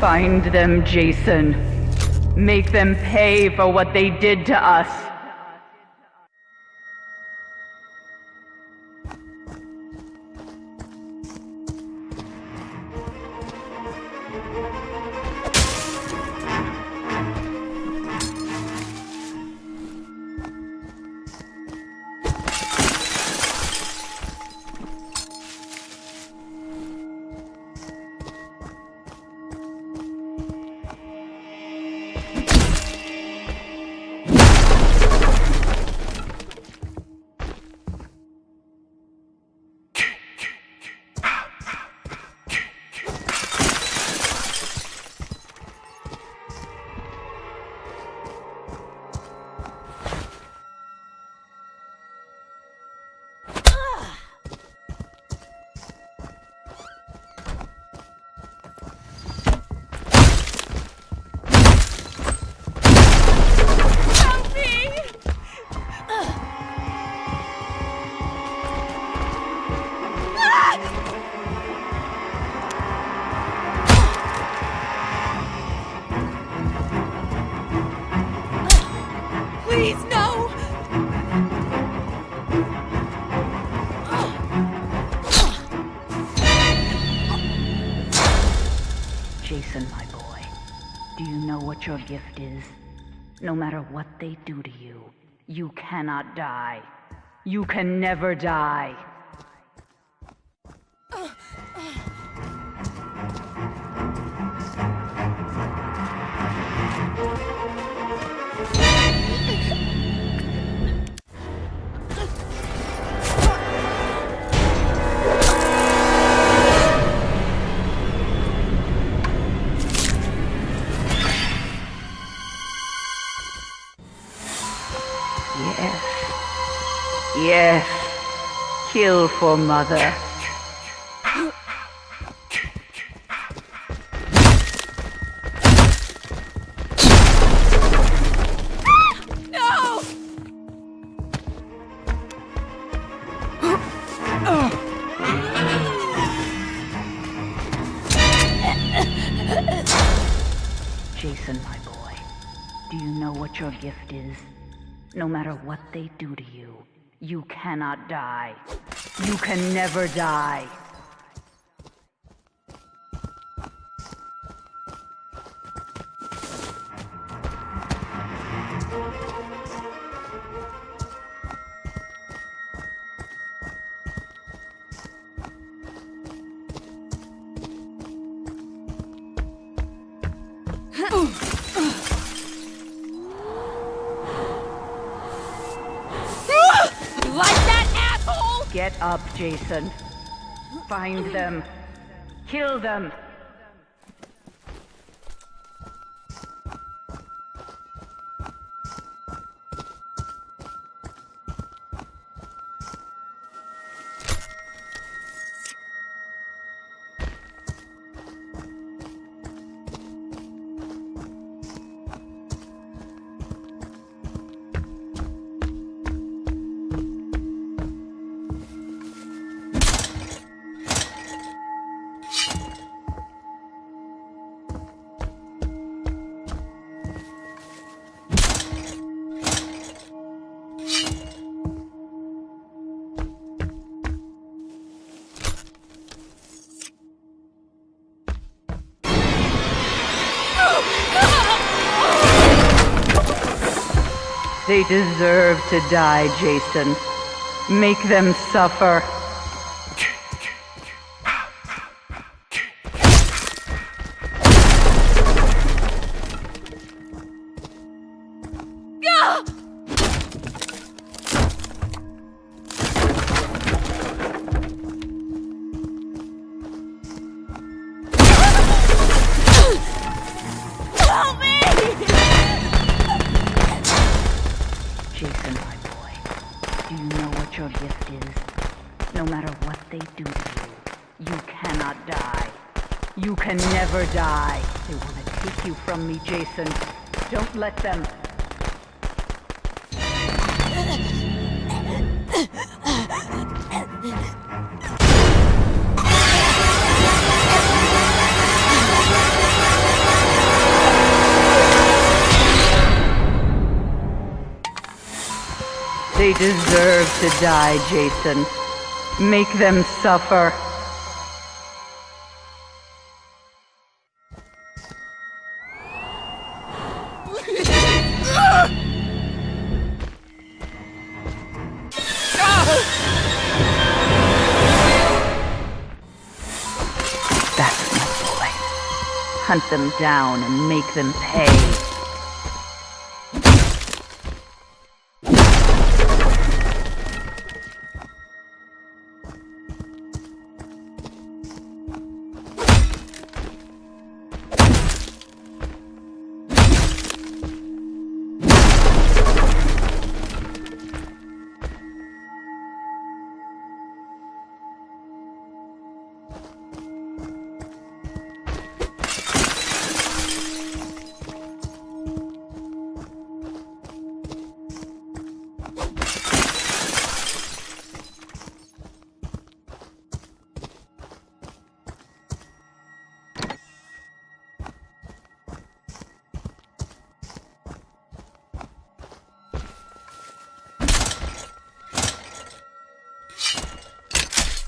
Find them, Jason. Make them pay for what they did to us. Please, no! Jason, my boy, do you know what your gift is? No matter what they do to you, you cannot die. You can never die. Uh, uh. Yes. Kill for mother. Jason, my boy, do you know what your gift is? No matter what they do to you, you cannot die. You can never die. Up, Jason. Find them. Kill them. They deserve to die, Jason. Make them suffer. what they do to you. You cannot die. You can never die. They want to take you from me, Jason. Don't let them... They deserve to die, Jason. Make them suffer. That's my boy. Hunt them down and make them pay.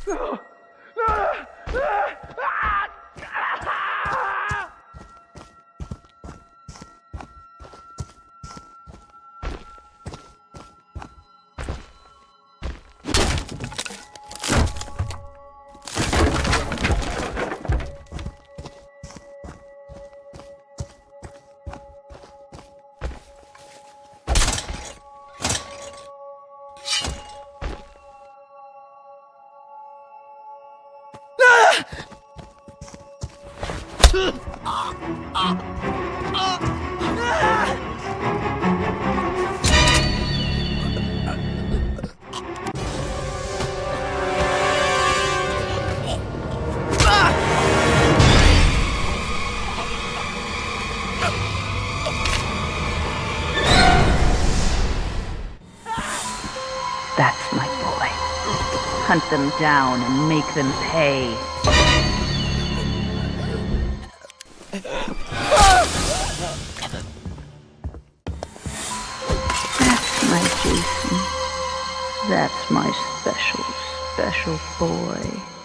Boy. Hunt them down and make them pay. That's my Jason. That's my special, special boy.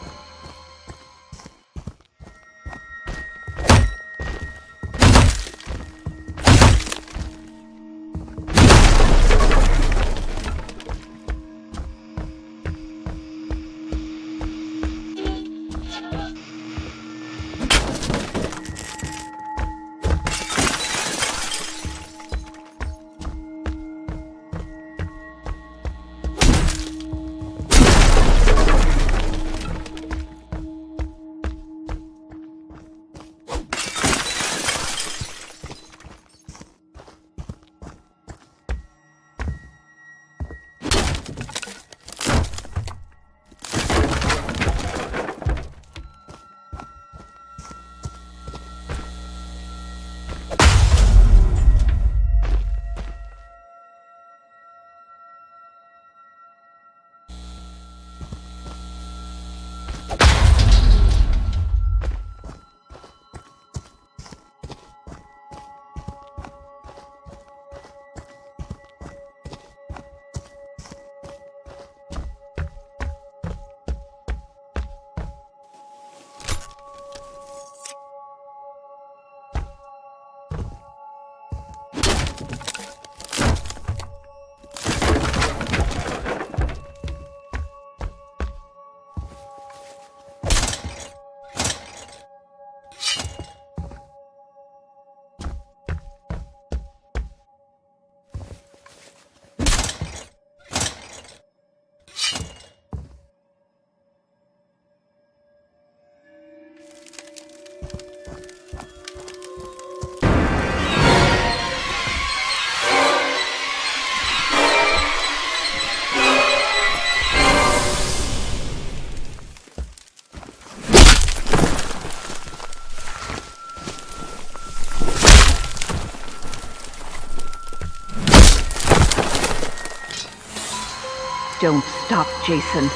Don't stop, Jason.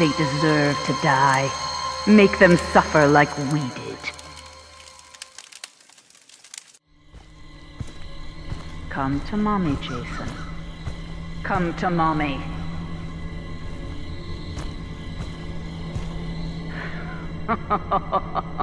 They deserve to die. Make them suffer like we did. Come to mommy, Jason. Come to mommy.